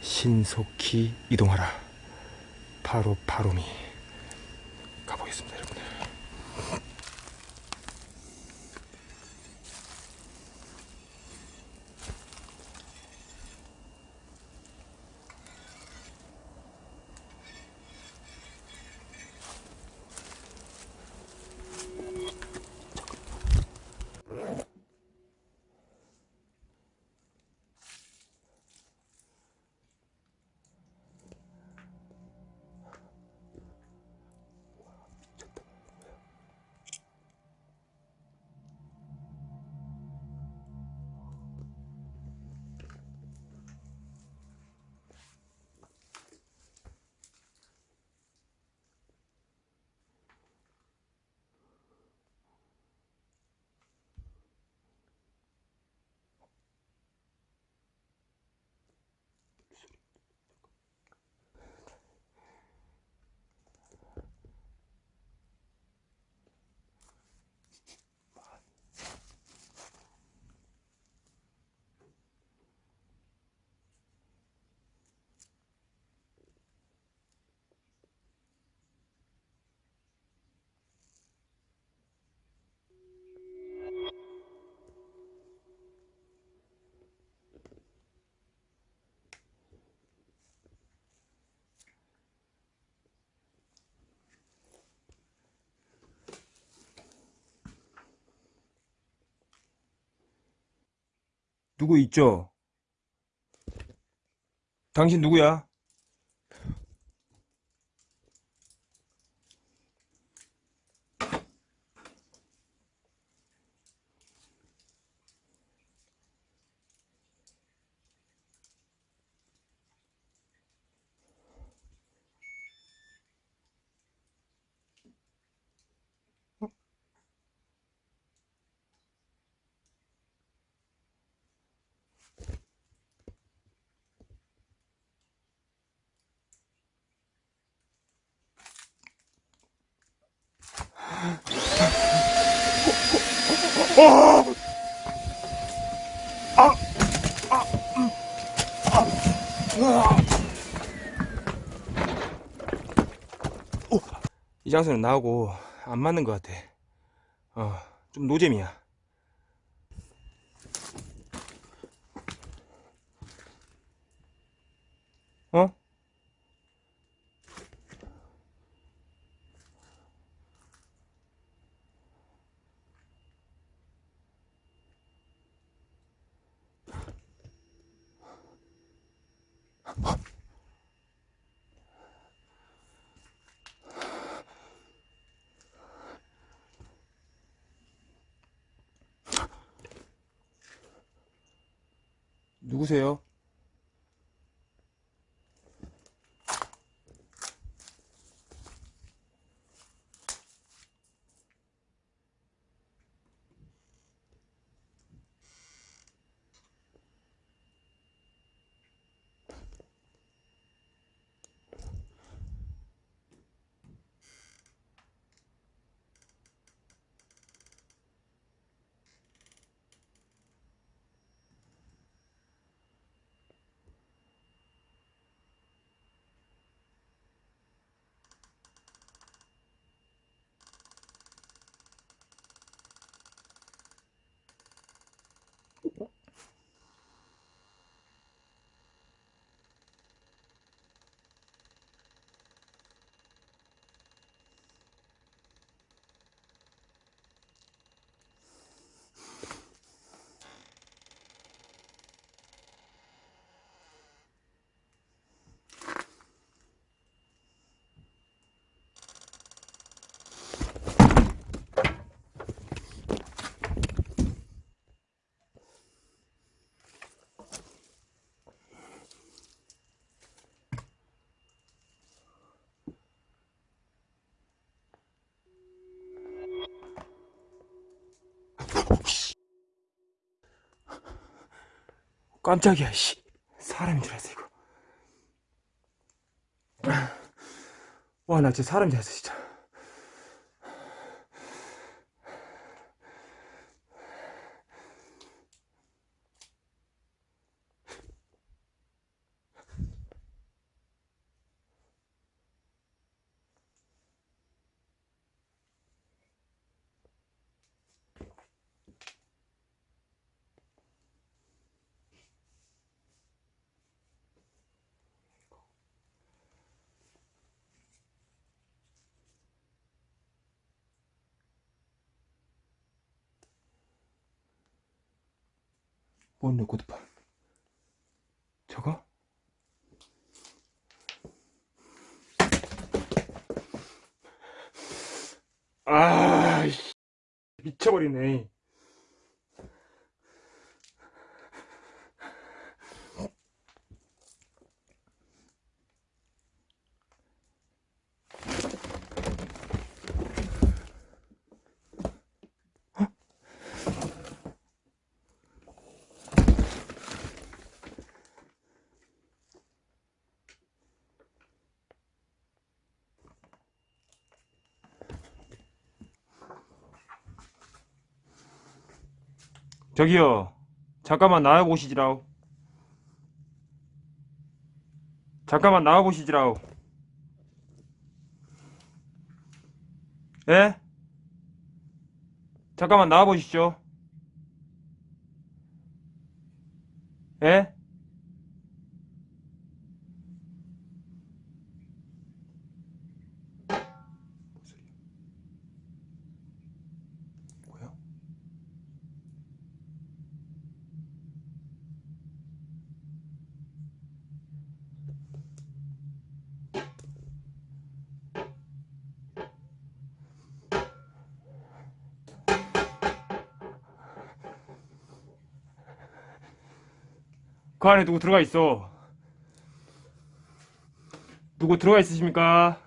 신속히 이동하라. 바로 바로미 누구 있죠? 당신 누구야? 이 장소는 나하고 안 맞는 것 같아. 어, 좀 노잼이야. 어? 누구세요? 깜짝이야, 씨. 사람인 줄 알았어, 이거. 와, 나 진짜 사람인 줄 알았어, 진짜. 뭔 레코드판? 저거? 아, 씨. 미쳐버리네. 저기요. 잠깐만 나와 보시지라우. 잠깐만 나와 보시지라우. 예? 잠깐만 나와 보시죠. 예? 그 안에 누구 들어가 있어? 누구 들어가 있으십니까?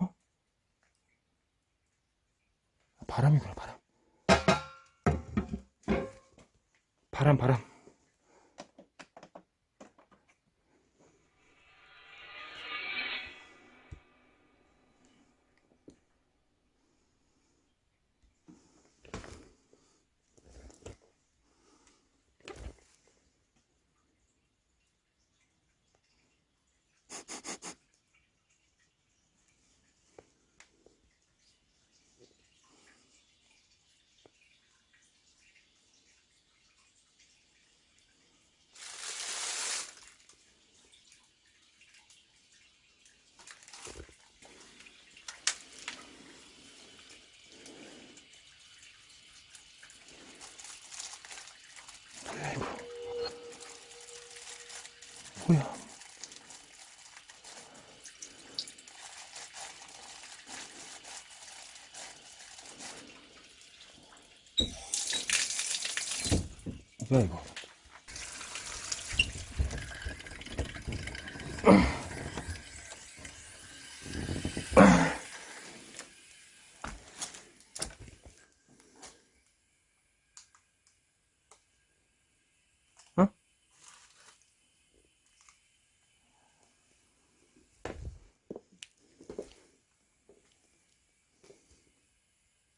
어? 바람이구나 바람 바람 바람 뭐야 이거 어?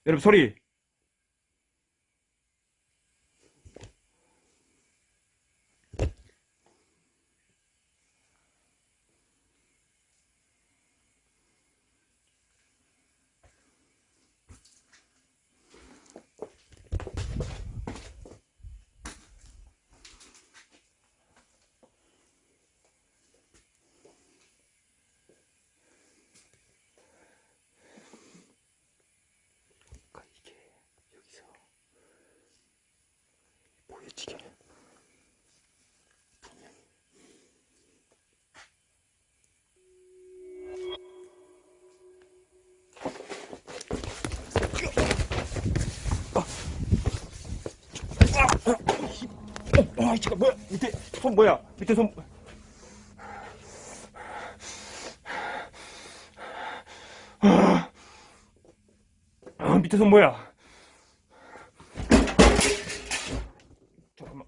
여러분 소리 이게 아, 잠깐 뭐야? 밑에 손 뭐야? 밑에 손. 아, 아, 밑에 손 뭐야? 잠깐만.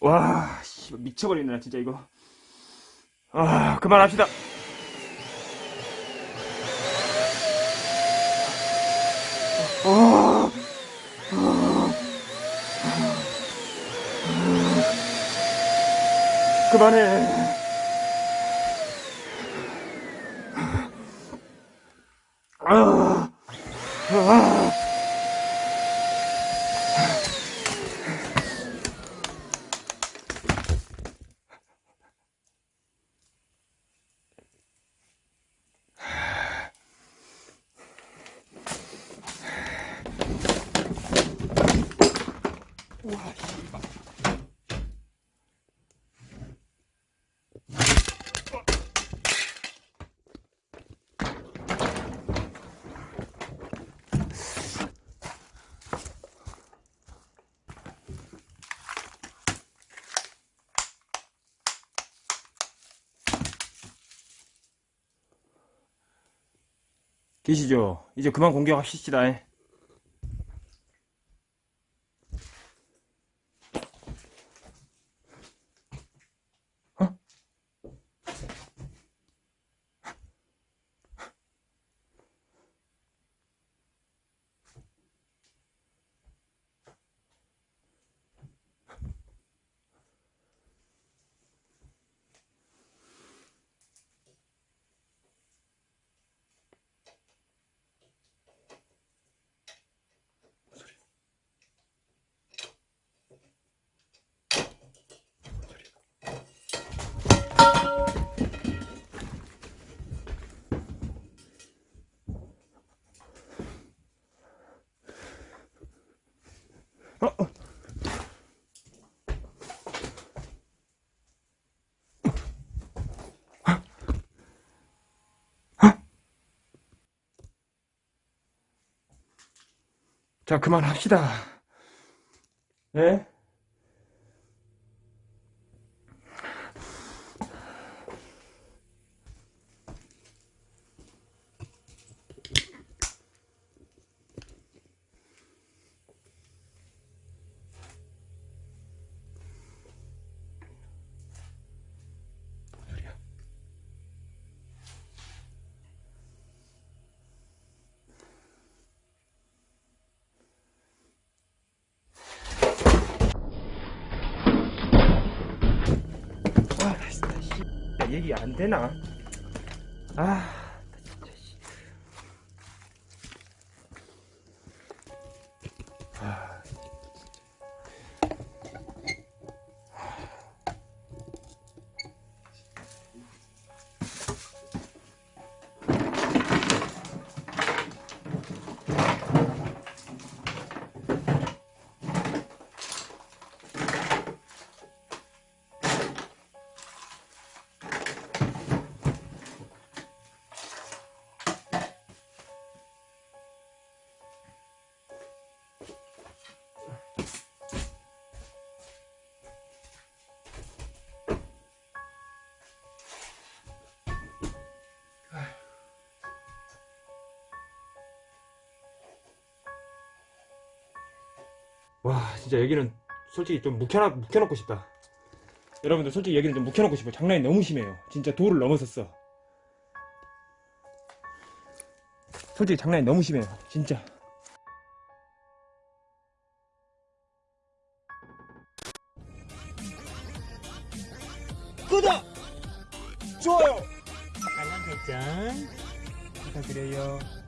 와, 씨, 미쳐버리네, 나 진짜 이거. 아, 그만합시다. 아, 그만해. 계시죠? 이제 그만 공격하시다. 자, 그만합시다. 예? 안 되나? 아, 와 진짜 여기는 솔직히 좀 묵혀놔, 묵혀놓고 싶다 여러분들 솔직히 여기는 좀 묵혀놓고 싶어 장난이 너무 심해요 진짜 도를 넘어섰어 솔직히 장난이 너무 심해요 진짜 구독! 좋아요! 알람 설정 부탁드려요 어.